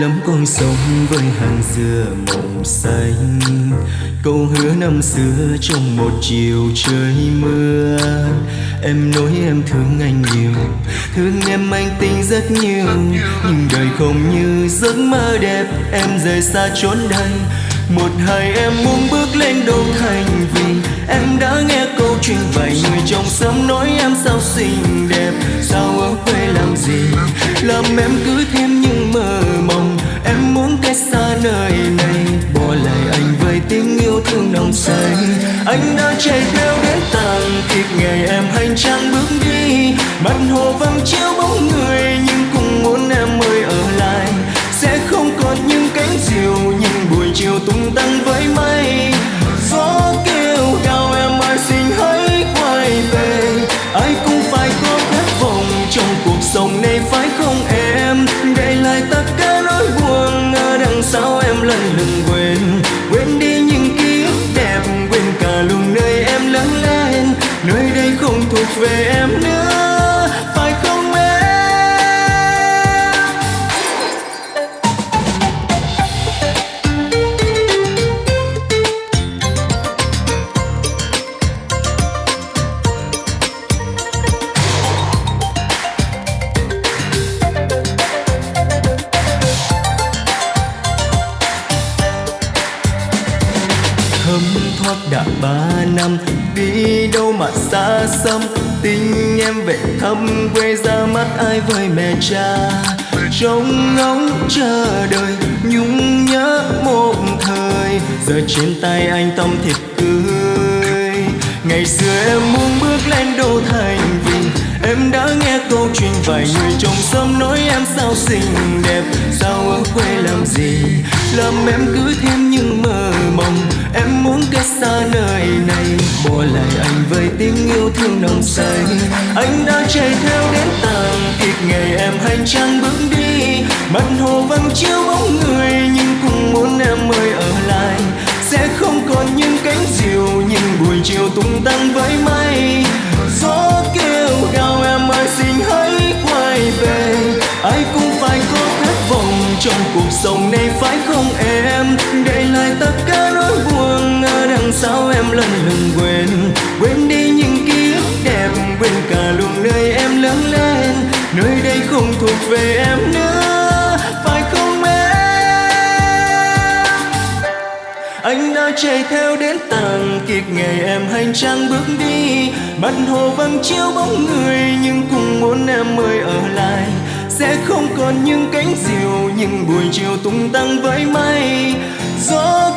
lắm con sống với hàng dừa mộng xanh. Câu hứa năm xưa trong một chiều trời mưa. Em nói em thương anh nhiều, thương em anh tình rất nhiều. Nhưng đời không như giấc mơ đẹp, em rời xa chốn đây. Một hai em muốn bước lên đô thành vì em đã nghe câu chuyện vài người trong xóm nói em sao xinh đẹp. Sao ở quê làm gì? Làm em cứ anh đã chạy theo đến tàn kịp ngày em hành trang bước đi. Mặt hồ vắng chiếu bóng người, nhưng cũng muốn em ơi ở lại. Sẽ không còn những cánh diều những buổi chiều tung tăng với mây. Gió về em nữa, phải không em? Thấm thoát đã ba năm, đi đâu mà xa xăm? Tình em về thăm quê ra mắt ai với mẹ cha. Trông ngóng chờ đợi nhung nhớ một thời. Giờ trên tay anh tâm thịt cưới ngày xưa em muốn bước lên đô thành vì em đã nghe câu chuyện vài người trong xóm nói em sao xinh đẹp, sao ở quê làm gì? Làm em cứ thêm những mơ mộng, em muốn cách xa nơi này. Bỏ lại anh với tiếng yêu thương nồng say, anh đã chạy theo đến tàn kịp ngày em hành trang bước đi. Mặt hồ vắng chiếu bóng người, nhưng cũng muốn em ơi cuộc sống này phải không em? Để lại tất cả nỗi buồn, ở đằng sau em lần lần quên. Quên đi những ký ức đẹp, quên cả luôn nơi em lớn lên. Nơi đây không thuộc về em nữa, phải không em? Anh đã chạy theo đến tàn kịp ngày em hành trang bước đi. Mặt hồ vắng chiếu bóng người, nhưng cùng muốn em ơi ở lại sẽ không còn những cánh diều những buổi chiều tung tăng với mây. Gió